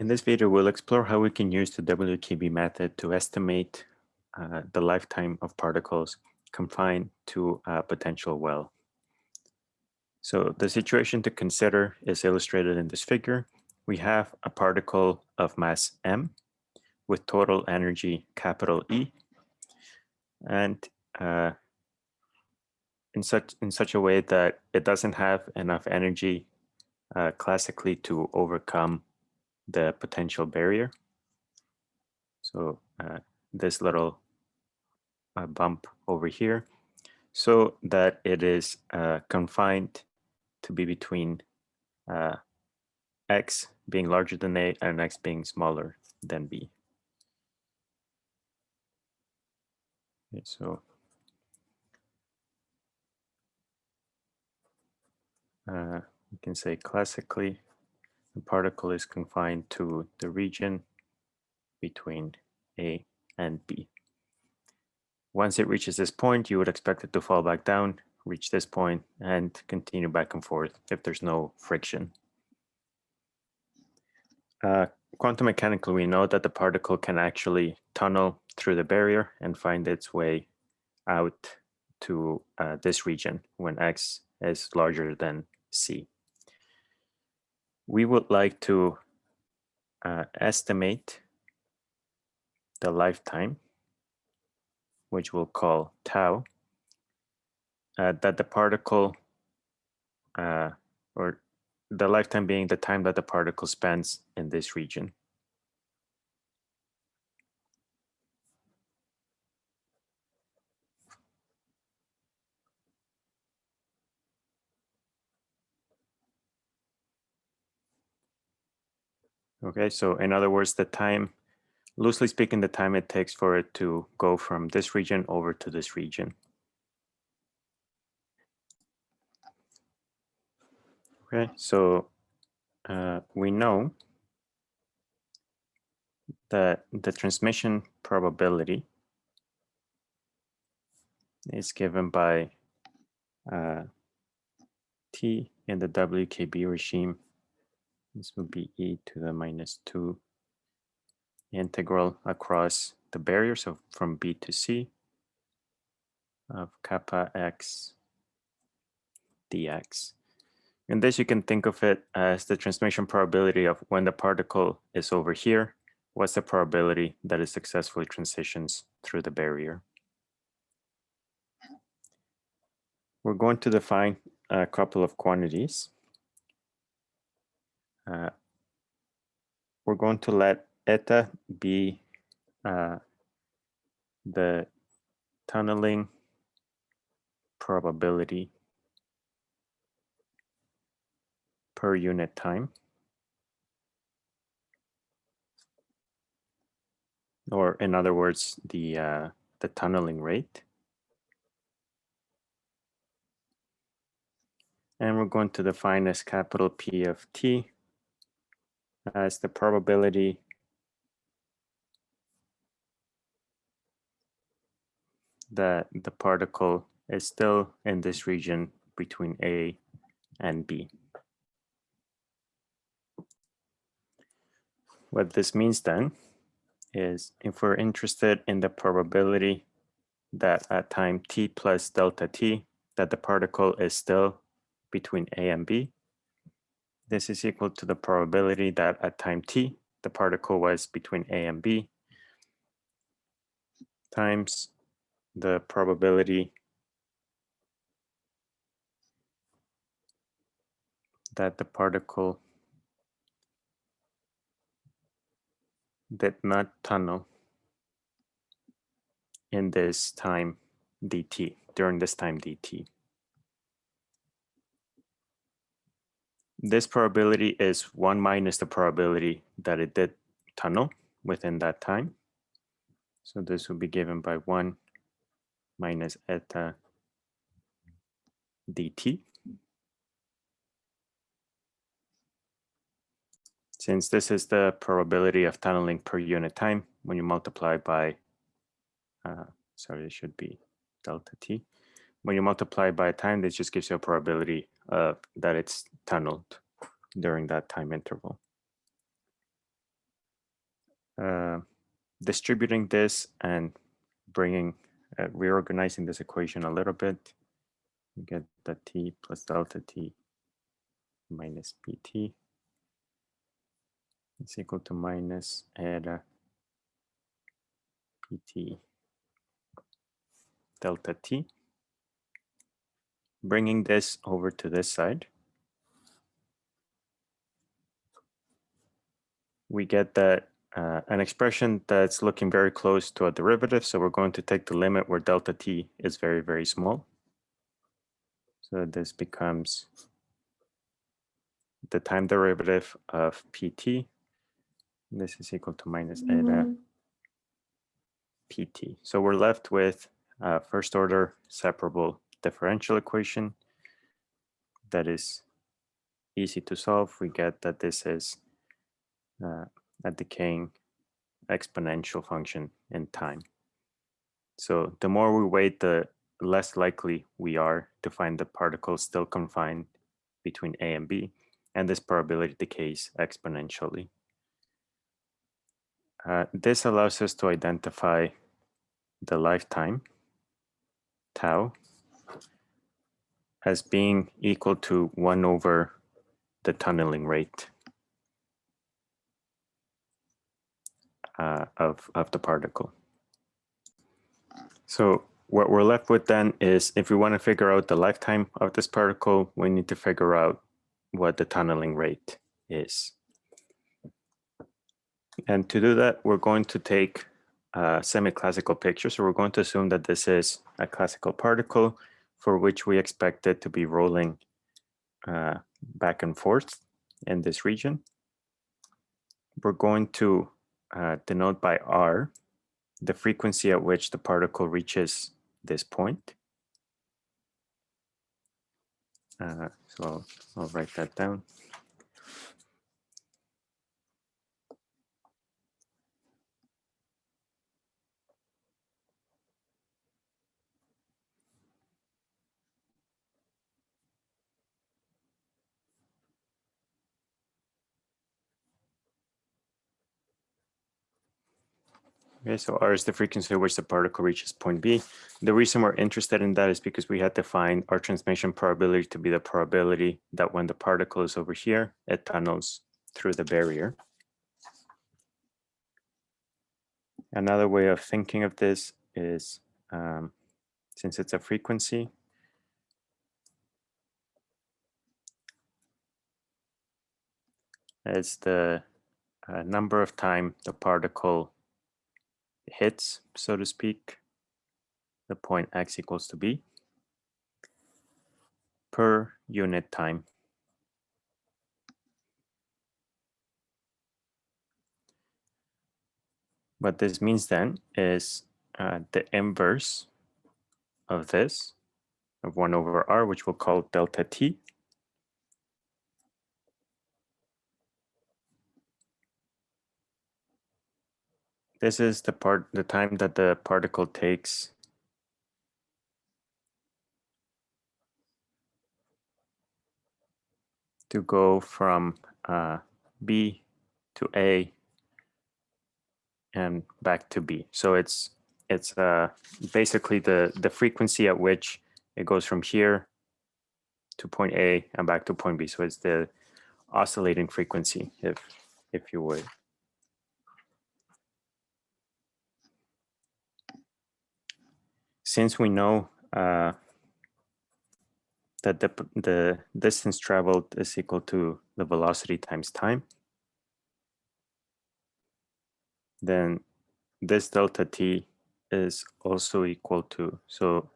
In this video, we'll explore how we can use the WKB method to estimate uh, the lifetime of particles confined to a potential well. So the situation to consider is illustrated in this figure. We have a particle of mass m with total energy capital E and uh, in such in such a way that it doesn't have enough energy uh, classically to overcome the potential barrier. So uh, this little uh, bump over here, so that it is uh, confined to be between uh, x being larger than a and x being smaller than b. Okay, so uh, you can say classically the particle is confined to the region between A and B. Once it reaches this point, you would expect it to fall back down, reach this point, and continue back and forth if there's no friction. Uh, quantum mechanically, we know that the particle can actually tunnel through the barrier and find its way out to uh, this region when x is larger than c we would like to uh, estimate the lifetime, which we'll call tau, uh, that the particle, uh, or the lifetime being the time that the particle spends in this region. Okay, so in other words, the time, loosely speaking, the time it takes for it to go from this region over to this region. Okay, so uh, we know that the transmission probability is given by uh, T in the WKB regime this would be e to the minus 2 integral across the barrier, so from b to c of kappa x dx. And this you can think of it as the transmission probability of when the particle is over here, what's the probability that it successfully transitions through the barrier. We're going to define a couple of quantities uh, we're going to let eta be uh, the tunneling probability per unit time. Or in other words, the, uh, the tunneling rate. And we're going to define as capital P of t Uh, as the probability that the particle is still in this region between A and B. What this means then is if we're interested in the probability that at time t plus delta t, that the particle is still between A and B, this is equal to the probability that at time t, the particle was between A and B times the probability that the particle did not tunnel in this time dt, during this time dt. This probability is one minus the probability that it did tunnel within that time. So this will be given by one minus eta dt. Since this is the probability of tunneling per unit time, when you multiply by, uh, sorry, it should be delta t. When you multiply by time, this just gives you a probability uh, that it's tunneled during that time interval. uh, distributing this and bringing, uh, reorganizing this equation a little bit, you get that t plus delta t minus pt is equal to minus eta pt delta t. Bringing this over to this side, we get that uh, an expression that's looking very close to a derivative. So we're going to take the limit where delta t is very, very small. So this becomes the time derivative of pt. This is equal to minus eta mm -hmm. pt. So we're left with a first order separable differential equation that is easy to solve. We get that this is uh, a decaying exponential function in time. So the more we wait, the less likely we are to find the particles still confined between A and B, and this probability decays exponentially. Uh, this allows us to identify the lifetime, tau, as being equal to 1 over the tunneling rate uh, of, of the particle. So what we're left with then is if we want to figure out the lifetime of this particle, we need to figure out what the tunneling rate is. And to do that, we're going to take a semi-classical picture. So we're going to assume that this is a classical particle for which we expect it to be rolling uh, back and forth in this region. We're going to uh, denote by r the frequency at which the particle reaches this point. Uh, so I'll, I'll write that down. Okay, so R is the frequency at which the particle reaches point B. The reason we're interested in that is because we had to find our transmission probability to be the probability that when the particle is over here, it tunnels through the barrier. Another way of thinking of this is, um, since it's a frequency, it's the uh, number of time the particle hits, so to speak, the point x equals to b per unit time. What this means then is uh, the inverse of this, of 1 over r, which we'll call delta t, This is the part, the time that the particle takes to go from uh, B to A and back to B. So it's it's uh, basically the the frequency at which it goes from here to point A and back to point B. So it's the oscillating frequency, if if you would. Since we know uh, that the, the distance traveled is equal to the velocity times time, then this delta t is also equal to, so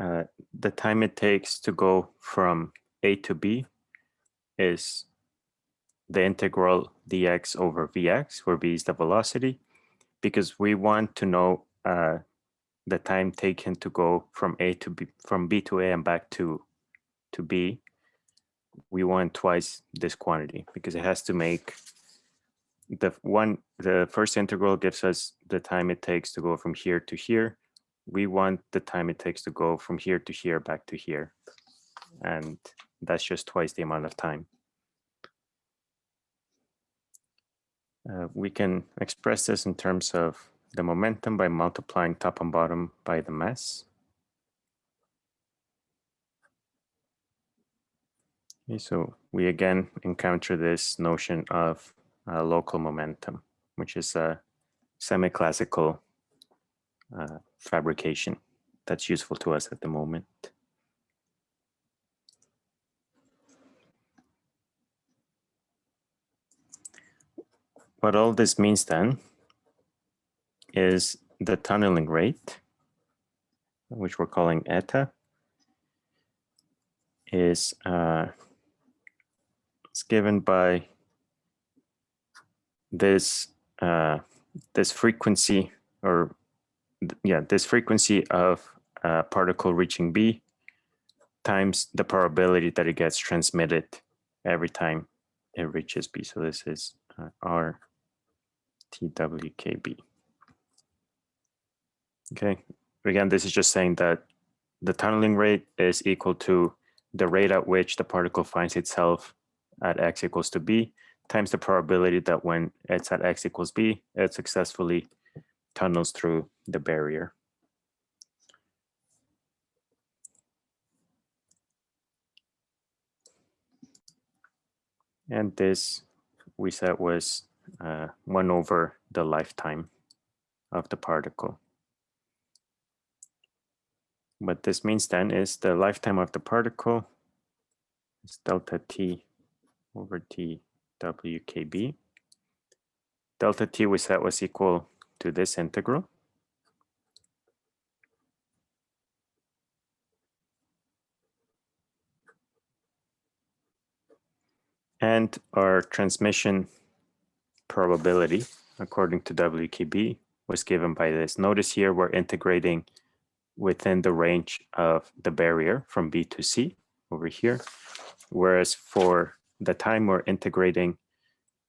uh, the time it takes to go from A to B is the integral dx over vx, where v is the velocity, because we want to know uh, the time taken to go from A to B, from B to A and back to to B, we want twice this quantity because it has to make the one the first integral gives us the time it takes to go from here to here. We want the time it takes to go from here to here back to here. And that's just twice the amount of time. Uh, we can express this in terms of the momentum by multiplying top and bottom by the mass. Okay, so we again encounter this notion of uh, local momentum, which is a semi-classical uh, fabrication that's useful to us at the moment. What all this means then is the tunneling rate, which we're calling eta, is uh, it's given by this uh, this frequency or yeah this frequency of a particle reaching B times the probability that it gets transmitted every time it reaches B. So this is uh, R TWKB. Okay, again, this is just saying that the tunneling rate is equal to the rate at which the particle finds itself at x equals to b times the probability that when it's at x equals b, it successfully tunnels through the barrier. And this we said was uh, 1 over the lifetime of the particle. What this means then is the lifetime of the particle is delta t over t wkb. Delta t we said was equal to this integral. And our transmission probability, according to WKB, was given by this. Notice here we're integrating within the range of the barrier from B to C over here. Whereas for the time we're integrating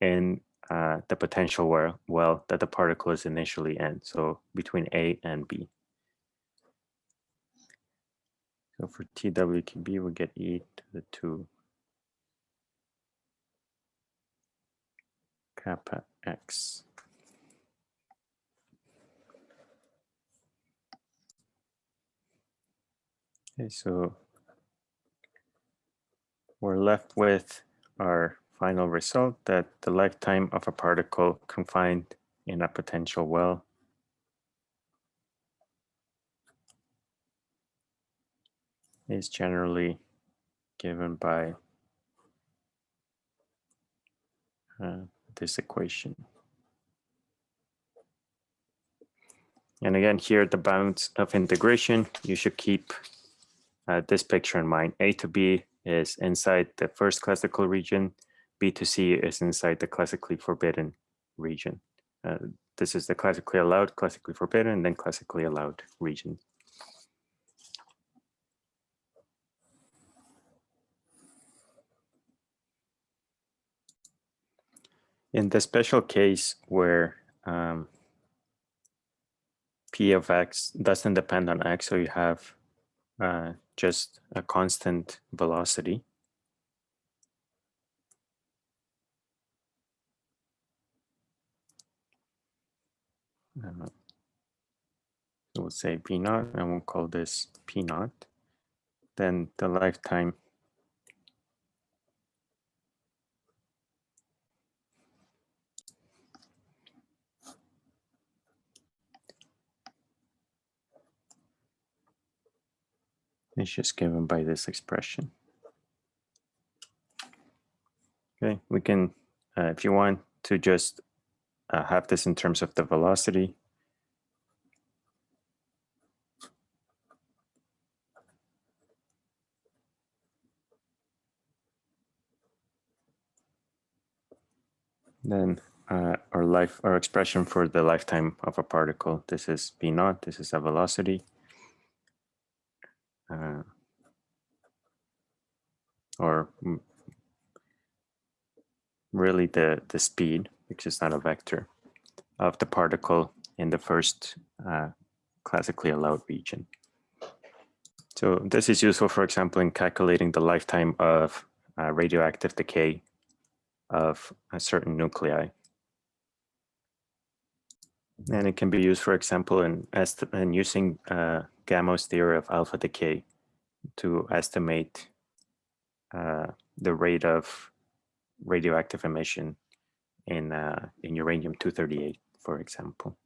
in uh, the potential well, well that the particle is initially in, so between A and B. So for TWKB, we get e to the 2 kappa x. Okay, so we're left with our final result that the lifetime of a particle confined in a potential well is generally given by uh, this equation. And again, here the bounds of integration, you should keep uh, this picture in mind. A to B is inside the first classical region. B to C is inside the classically forbidden region. Uh, this is the classically allowed, classically forbidden, and then classically allowed region. In the special case where um, P of x doesn't depend on x, so you have uh, just a constant velocity. Uh, so we'll say P naught, and we'll call this P naught. Then the lifetime is just given by this expression. Okay, we can, uh, if you want to just uh, have this in terms of the velocity, then uh, our life, our expression for the lifetime of a particle, this is v naught, this is a velocity. Uh, or really the, the speed, which is not a vector, of the particle in the first uh, classically allowed region. So this is useful, for example, in calculating the lifetime of uh, radioactive decay of a certain nuclei. And it can be used, for example, in, as in using uh, Gamow's theory of alpha decay to estimate uh, the rate of radioactive emission in, uh, in uranium-238, for example.